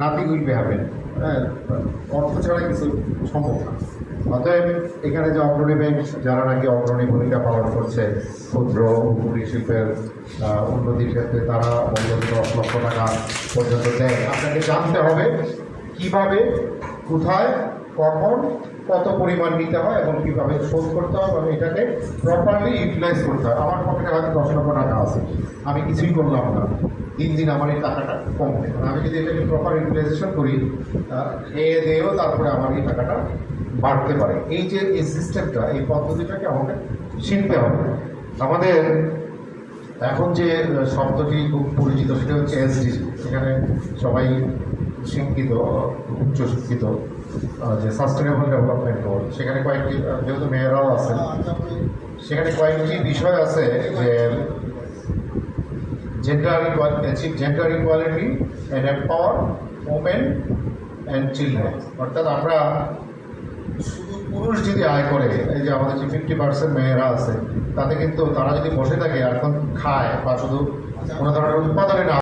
Nothing হবেন। হ্যাঁ অর্থ ছাড়া কিছু সম্ভব না। অতএব এখানে যে অগ্রণী ব্যাংক, যারা নাকি অগ্রণী ভূমিকা পালন করছে, ক্ষুদ্র ও শিল্পের উন্নতির ক্ষেত্রে তারা অন্তত দশ লক্ষ টাকা পর্যন্ত দেয়। আপনাকে জানতে হবে কীভাবে, কোথায় কখন কত পরিমাণ নিতে হয় এবং কীভাবে শোধ করতে হয় এবং এটাকে প্রপারলি ইউটিলাইজ করতে হয়। আমার পকেটে হয়তো দশ লক্ষ টাকা আছে। আমি কিছুই করলাম না। দিন দিন আমার এই টাকাটা কমবে আর আমি যদি এটাকে প্রপার ইউটিলাইজেশন করি খেয়ে দিয়েও তারপরে আমার এই টাকাটা বাড়তে পারে। এই যে এই সিস্টেমটা এই পদ্ধতিটাকে আমাকে শিখতে হবে। আমাদের এখন যে শব্দটি খুব পরিচিত, সেটা হচ্ছে এসডিজি সেখানে সবাই শিক্ষিত, উচ্চ শিক্ষিত। যে সাস্টেনেবল ডেভেলপমেন্ট গোল সেখানে কয়েকটি যেহেতু মেয়েরাও আছেন সেখানে কয়েকটি বিষয় আছে যে equality achieve gender equality and empower women and children অর্থাৎ আমরা শুধু পুরুষ যদি আয় করে, এই যে আমাদের যে ফিফটি পার্সেন্ট মেয়েরা আছে, তাতে কিন্তু তারা যদি বসে থাকে আর খায় বা শুধু কোনো ধরনের উৎপাদনে না